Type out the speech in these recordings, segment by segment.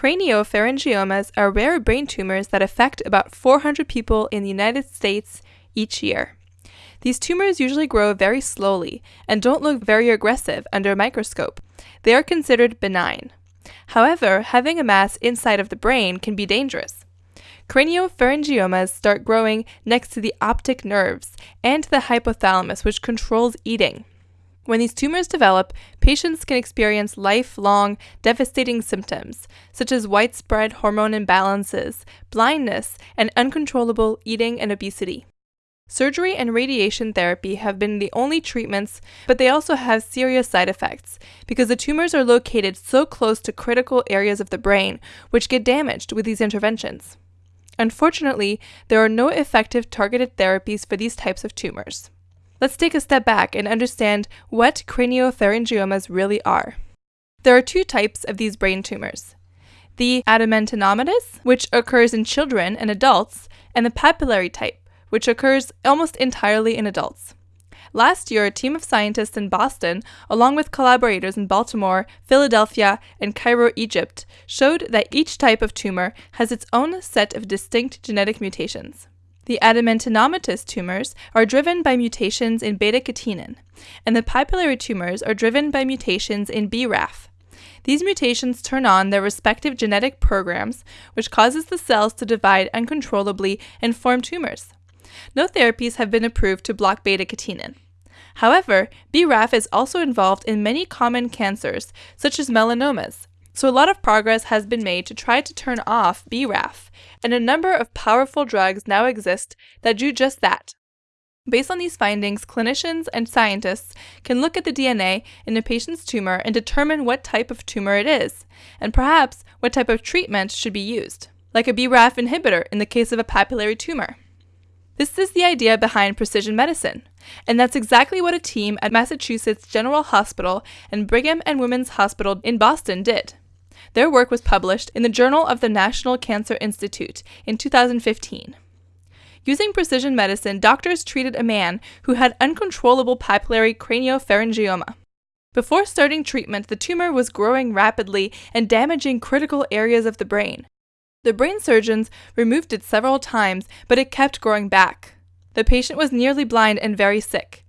Craniopharyngiomas are rare brain tumors that affect about 400 people in the United States each year. These tumors usually grow very slowly and don't look very aggressive under a microscope. They are considered benign. However, having a mass inside of the brain can be dangerous. Craniopharyngiomas start growing next to the optic nerves and the hypothalamus, which controls eating. When these tumors develop, patients can experience lifelong, devastating symptoms, such as widespread hormone imbalances, blindness, and uncontrollable eating and obesity. Surgery and radiation therapy have been the only treatments, but they also have serious side effects because the tumors are located so close to critical areas of the brain, which get damaged with these interventions. Unfortunately, there are no effective targeted therapies for these types of tumors. Let's take a step back and understand what craniopharyngiomas really are. There are two types of these brain tumors the adamantinomatous, which occurs in children and adults, and the papillary type, which occurs almost entirely in adults. Last year, a team of scientists in Boston, along with collaborators in Baltimore, Philadelphia, and Cairo, Egypt, showed that each type of tumor has its own set of distinct genetic mutations. The adamantinomatous tumors are driven by mutations in beta catenin, and the papillary tumors are driven by mutations in BRAF. These mutations turn on their respective genetic programs, which causes the cells to divide uncontrollably and form tumors no therapies have been approved to block beta catenin. However, BRAF is also involved in many common cancers, such as melanomas. So, a lot of progress has been made to try to turn off BRAF, and a number of powerful drugs now exist that do just that. Based on these findings, clinicians and scientists can look at the DNA in a patient's tumor and determine what type of tumor it is, and perhaps what type of treatment should be used, like a BRAF inhibitor in the case of a papillary tumor. This is the idea behind precision medicine, and that's exactly what a team at Massachusetts General Hospital and Brigham and Women's Hospital in Boston did. Their work was published in the Journal of the National Cancer Institute in 2015. Using precision medicine, doctors treated a man who had uncontrollable papillary craniopharyngioma. Before starting treatment, the tumor was growing rapidly and damaging critical areas of the brain. The brain surgeons removed it several times, but it kept growing back. The patient was nearly blind and very sick.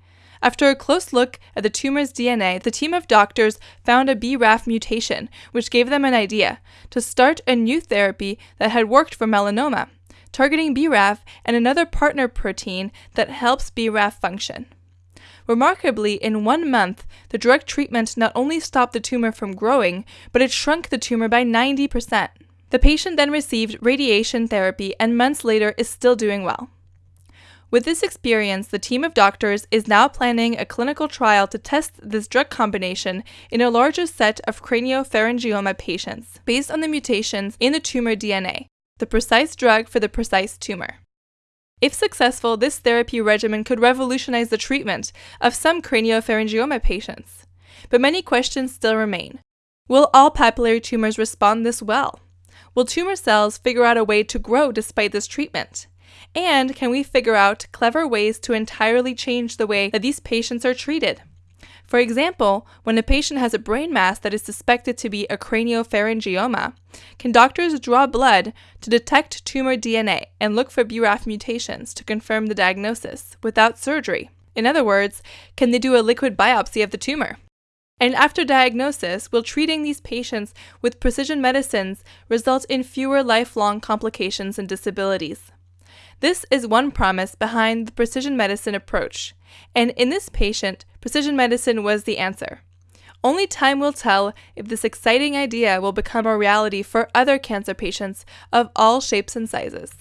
After a close look at the tumor's DNA, the team of doctors found a BRAF mutation, which gave them an idea to start a new therapy that had worked for melanoma, targeting BRAF and another partner protein that helps BRAF function. Remarkably, in one month, the drug treatment not only stopped the tumor from growing, but it shrunk the tumor by 90%. The patient then received radiation therapy and months later is still doing well. With this experience, the team of doctors is now planning a clinical trial to test this drug combination in a larger set of craniopharyngioma patients based on the mutations in the tumor DNA, the precise drug for the precise tumor. If successful, this therapy regimen could revolutionize the treatment of some craniopharyngioma patients. But many questions still remain. Will all papillary tumors respond this well? Will tumor cells figure out a way to grow despite this treatment? And can we figure out clever ways to entirely change the way that these patients are treated? For example, when a patient has a brain mass that is suspected to be a craniopharyngioma, can doctors draw blood to detect tumor DNA and look for BRAF mutations to confirm the diagnosis without surgery? In other words, can they do a liquid biopsy of the tumor? And after diagnosis, will treating these patients with precision medicines result in fewer lifelong complications and disabilities? This is one promise behind the precision medicine approach, and in this patient, precision medicine was the answer. Only time will tell if this exciting idea will become a reality for other cancer patients of all shapes and sizes.